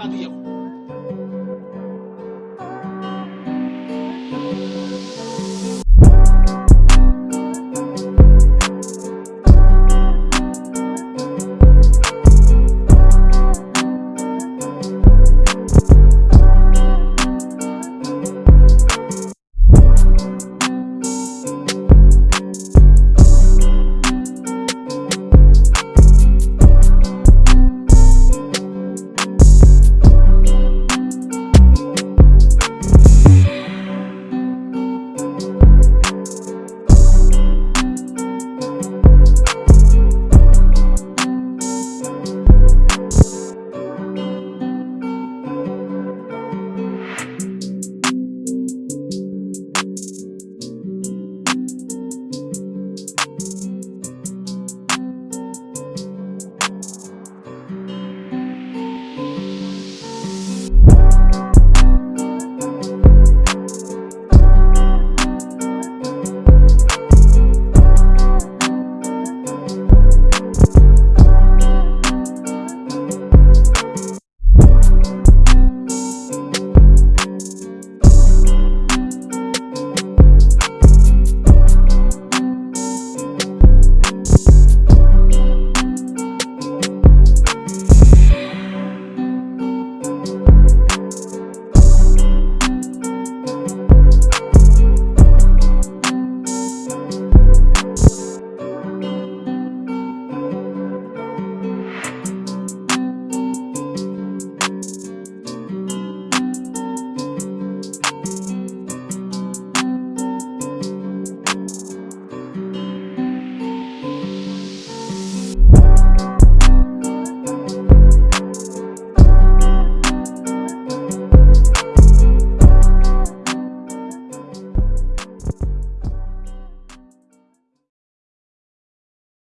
I thank you.